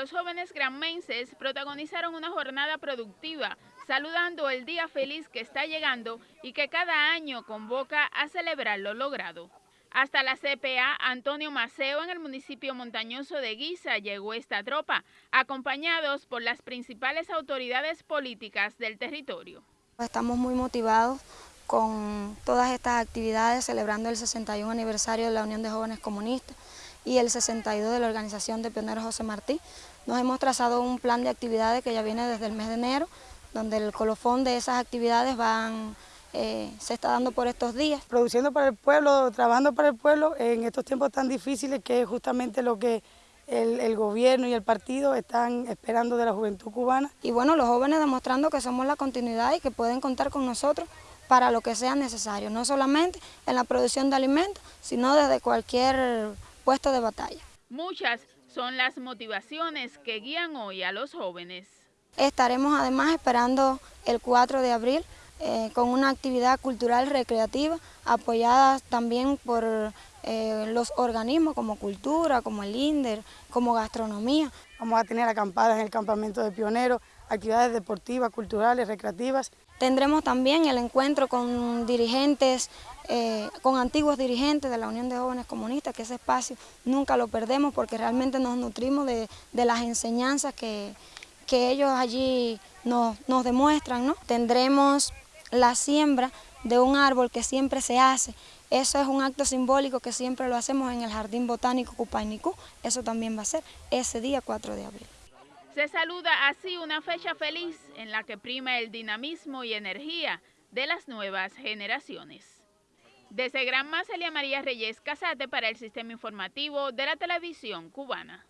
los jóvenes granmenses protagonizaron una jornada productiva, saludando el día feliz que está llegando y que cada año convoca a celebrar lo logrado. Hasta la CPA Antonio Maceo en el municipio montañoso de Guisa llegó esta tropa, acompañados por las principales autoridades políticas del territorio. Estamos muy motivados con todas estas actividades celebrando el 61 aniversario de la Unión de Jóvenes Comunistas y el 62 de la Organización de Pioneros José Martí. Nos hemos trazado un plan de actividades que ya viene desde el mes de enero, donde el colofón de esas actividades van eh, se está dando por estos días. Produciendo para el pueblo, trabajando para el pueblo en estos tiempos tan difíciles que es justamente lo que el, el, gobierno y el partido están esperando de la juventud cubana. Y bueno, los jóvenes demostrando que somos la continuidad y que pueden contar con nosotros para lo que sea necesario, no solamente en la producción de alimentos, sino desde cualquier de batalla. Muchas son las motivaciones que guían hoy a los jóvenes. Estaremos además esperando el 4 de abril eh, con una actividad cultural recreativa apoyada también por eh, los organismos como Cultura, como el INDER, como Gastronomía. Vamos a tener acampadas en el campamento de pioneros, actividades deportivas, culturales, recreativas. Tendremos también el encuentro con dirigentes, eh, con antiguos dirigentes de la Unión de Jóvenes Comunistas, que ese espacio nunca lo perdemos porque realmente nos nutrimos de, de las enseñanzas que, que ellos allí nos, nos demuestran. ¿no? Tendremos la siembra de un árbol que siempre se hace. Eso es un acto simbólico que siempre lo hacemos en el Jardín Botánico Cupainicú. Eso también va a ser ese día 4 de abril. Se saluda así una fecha feliz en la que prima el dinamismo y energía de las nuevas generaciones. Desde Gran Celia María Reyes Casate para el Sistema Informativo de la Televisión Cubana.